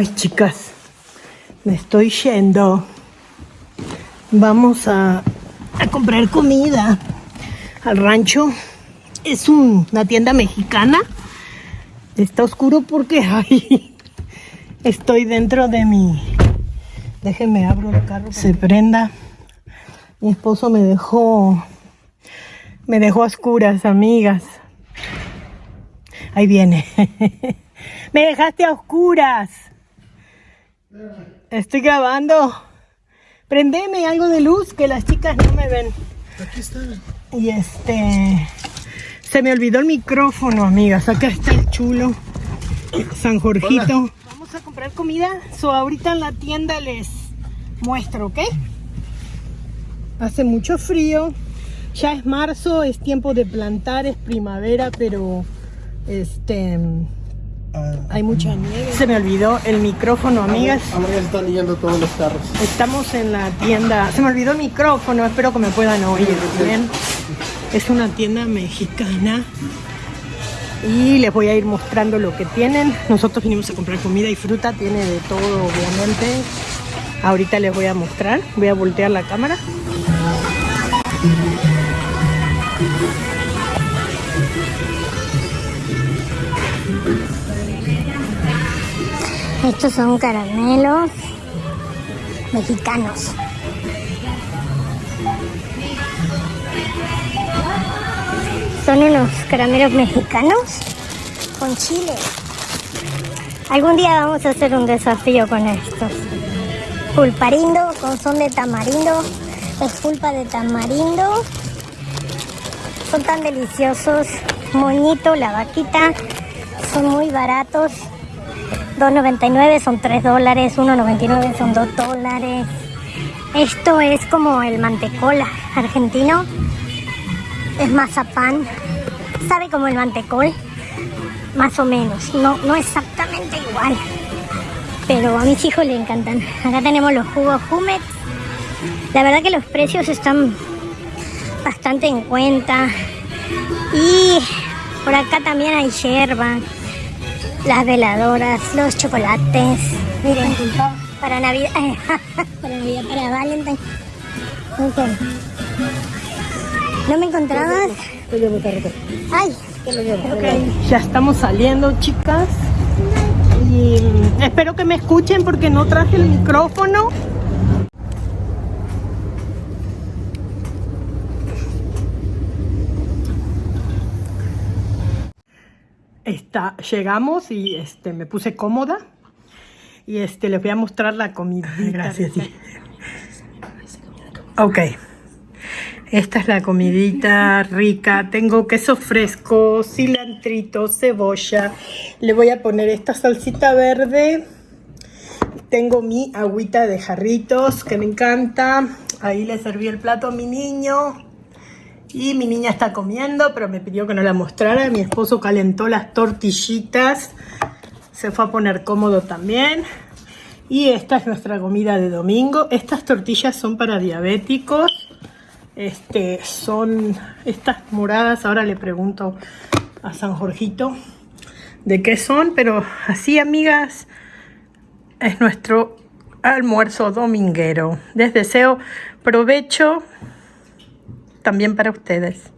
Ay, chicas, me estoy yendo. Vamos a, a comprar comida al rancho. Es un- una tienda mexicana. Está oscuro porque ay, estoy dentro de mi... Déjenme abro el carro. Se prenda. Mi esposo me dejó... Me dejó a oscuras, amigas. Ahí viene. me dejaste a oscuras. Estoy grabando. Prendeme algo de luz que las chicas no me ven. Aquí está. Y este. Se me olvidó el micrófono, amigas. Acá está el chulo. San Jorgito. Vamos a comprar comida. So, ahorita en la tienda les muestro, ¿ok? Hace mucho frío. Ya es marzo, es tiempo de plantar, es primavera, pero este hay mucha nieve. Se me olvidó el micrófono, amigas. Ahora ya están yendo todos los carros. Estamos en la tienda. Se me olvidó el micrófono, espero que me puedan oír bien. Es una tienda mexicana. Y les voy a ir mostrando lo que tienen. Nosotros vinimos a comprar comida y fruta, tiene de todo, obviamente. Ahorita les voy a mostrar. Voy a voltear la cámara. Estos son caramelos mexicanos. Son unos caramelos mexicanos con chile. Algún día vamos a hacer un desafío con estos. Pulparindo con son de tamarindo. Es pulpa de tamarindo. Son tan deliciosos. Moñito, la vaquita. Son muy baratos. 2.99 son 3 dólares, 1.99 son 2 dólares. Esto es como el mantecola argentino. Es mazapán. Sabe como el mantecol. Más o menos. No, no exactamente igual. Pero a mis hijos les encantan. Acá tenemos los jugos Jumet. La verdad que los precios están bastante en cuenta. Y por acá también hay yerba las veladoras, los chocolates. Miren, para Navidad, para Navidad, para Valentine. Ok. ¿No me encontrabas? Ay, Ya estamos saliendo, chicas. Y mm, espero que me escuchen porque no traje el micrófono. Está, llegamos y este, me puse cómoda. Y este, les voy a mostrar la comida. Gracias. sí. Ok. Esta es la comidita rica. Tengo queso fresco, cilantrito, cebolla. Le voy a poner esta salsita verde. Tengo mi agüita de jarritos que me encanta. Ahí le serví el plato a mi niño. Y mi niña está comiendo, pero me pidió que no la mostrara. Mi esposo calentó las tortillitas. Se fue a poner cómodo también. Y esta es nuestra comida de domingo. Estas tortillas son para diabéticos. Este, son estas moradas. Ahora le pregunto a San Jorgito de qué son. Pero así, amigas, es nuestro almuerzo dominguero. Les deseo provecho también para ustedes.